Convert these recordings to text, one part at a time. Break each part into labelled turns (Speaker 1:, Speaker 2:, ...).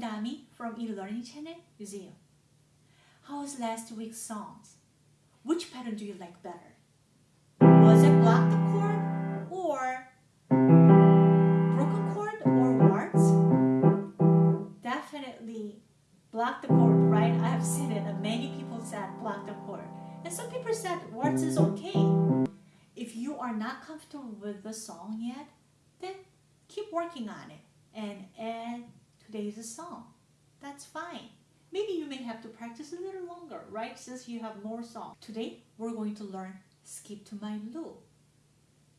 Speaker 1: Dami from eLearning Channel Museum. How was last week's songs? Which pattern do you like better? Was it block the chord or broken chord or waltz? Definitely block the chord, right? I have seen it and many people said block the chord. And some people said waltz is okay. If you are not comfortable with the song yet, then keep working on it and add today's a song. That's fine. Maybe you may have to practice a little longer, right? Since you have more songs. Today, we're going to learn Skip to My Lou.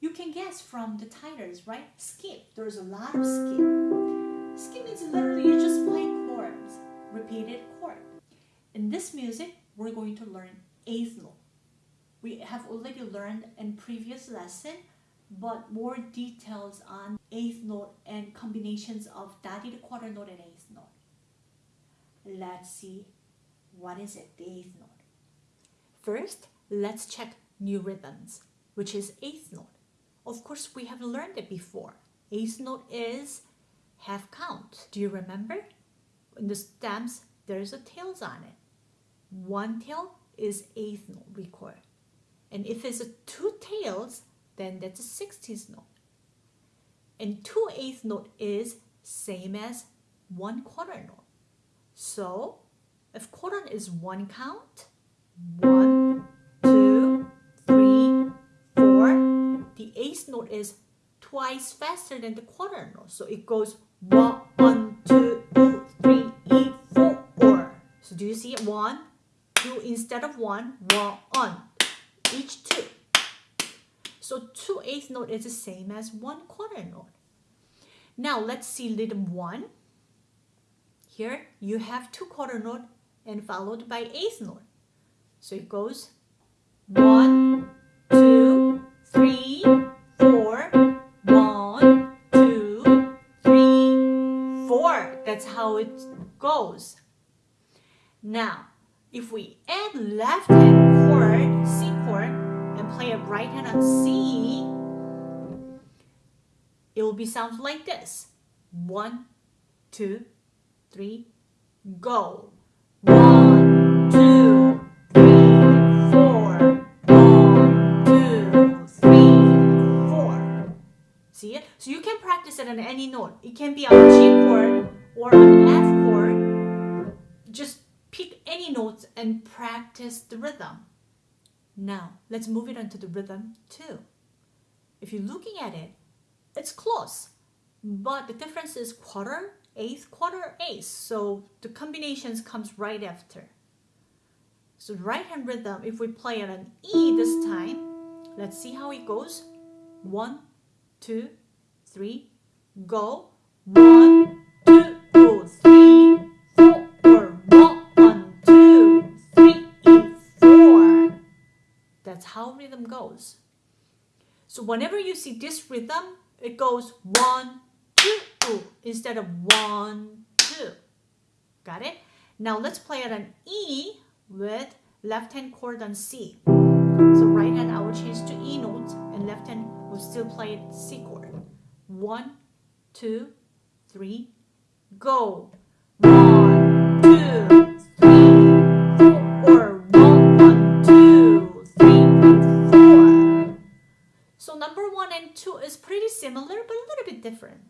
Speaker 1: You can guess from the titles, right? Skip. There's a lot of skip. Skip means literally you just play chords, repeated chord. In this music, we're going to learn eighth note. We have already learned in previous lesson, but more details on eighth note and combinations of dotted quarter note and eighth note. Let's see what is it, the eighth note. First, let's check new rhythms, which is eighth note. Of course, we have learned it before. Eighth note is half count. Do you remember? In the stems, there's a tails on it. One tail is eighth note record. And if it's a two tails, then that's a sixteenth note. And two eighth note is same as one quarter note. So if quarter is one count, one, two, three, four, the eighth note is twice faster than the quarter note. So it goes one, two, three, four. So do you see it? One, two instead of one, one, each two. So two eighth note is the same as one quarter note. Now let's see rhythm one. Here you have two quarter note and followed by eighth note. So it goes one, two, three, four, one, two, three, four. That's how it goes. Now, if we add left hand chord, C play a right hand on C, it will be sounds like this. One, two, three, go. One, two, three, four. One, two, three, four. See it? So you can practice it on any note. It can be on G chord or on F chord. Just pick any notes and practice the rhythm. Now, let's move it on to the rhythm too. If you're looking at it, it's close, but the difference is quarter, eighth, quarter, eighth. So the combinations comes right after. So right hand rhythm, if we play it on E this time, let's see how it goes. One, two, three, go. One, how rhythm goes. So whenever you see this rhythm, it goes one, two, instead of one, two. Got it? Now let's play it on E with left hand chord on C. So right hand I will change to E notes and left hand will still play it C chord. One, two, three, go. One, two, and two is pretty similar but a little bit different.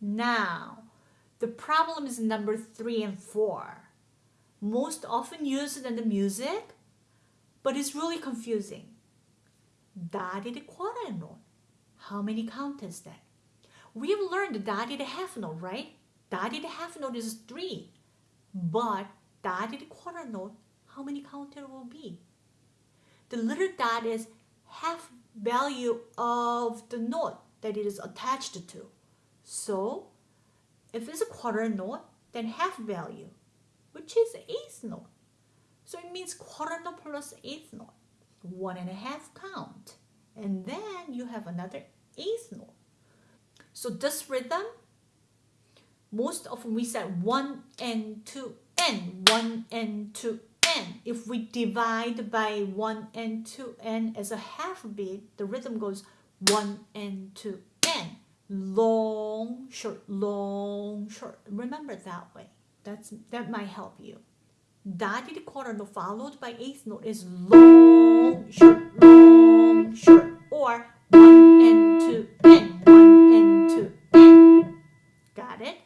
Speaker 1: Now, the problem is number three and four. Most often used in the music, but it's really confusing. Dotted quarter note. How many count is that? We have learned the dotted half note, right? Dotted half note is three. But dotted quarter note, how many count it will be? The little dot is half value of the note that it is attached to. So if it's a quarter note, then half value, which is eighth note. So it means quarter note plus eighth note, one and a half count. And then you have another eighth note. So this rhythm, most often we said 1 and 2 and 1 and 2 n. If we divide by 1 and 2 n as a half beat, the rhythm goes 1 and 2 n. long, short, long, short. Remember that way. That's that might help you. Dotted quarter note followed by eighth note is long, short, long, short, or one and two and one and two and. Got it?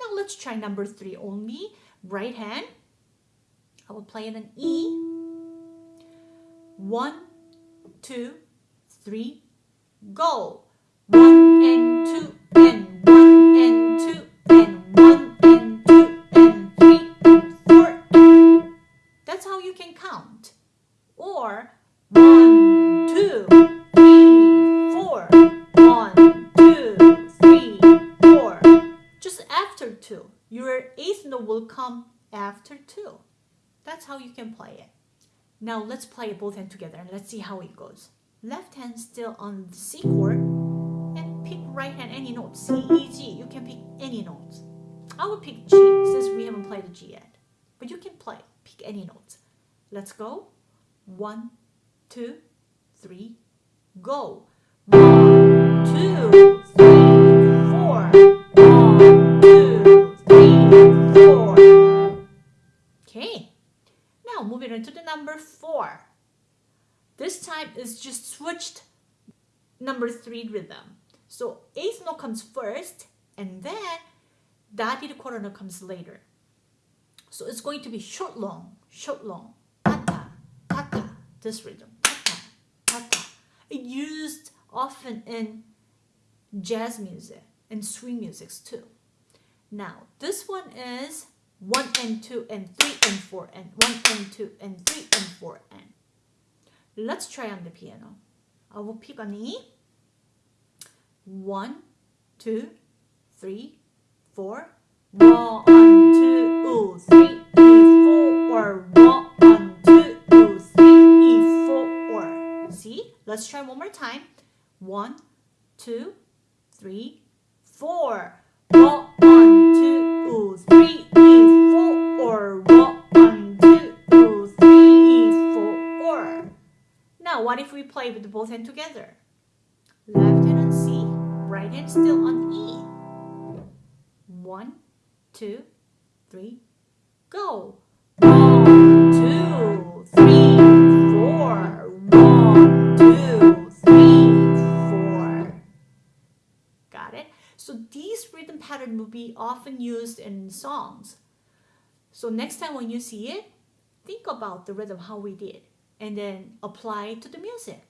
Speaker 1: Now let's try number three only. Right hand. I will play it an E. One, two, three, go. One and two and one and two and one and two and three and four. That's how you can count. Or one, two, three, four. One, two, three, four. Just after two. Your eighth note will come after two. That's how you can play it. Now let's play it both hands together and let's see how it goes. Left hand still on the C chord and pick right hand any note. C, E, G. You can pick any notes. I will pick G since we haven't played the G yet. But you can play, pick any notes. Let's go. One, two, three, go. One, two, three, four. Is just switched number three rhythm. So eighth note comes first and then that dotted quarter note comes later. So it's going to be short long, short long, this rhythm, ta-ta, used often in jazz music and swing music too. Now this one is 1 and 2 and 3 and 4 and 1 and 2 and 3 and 4 and. Let's try on the piano. I will pick an E. 1, 2, 3, 4. 1, 2, 3, E, 4. 1, 2, 3, E, 4. See? Let's try one more time. 1, 2, 3, 4. 1, 2, what if we play with both hands together? Left hand on C, right hand still on E. One, two, three, go. One, two, three, four. One, two, three, four. Got it? So these rhythm pattern will be often used in songs. So next time when you see it, think about the rhythm, how we did, and then apply to the music.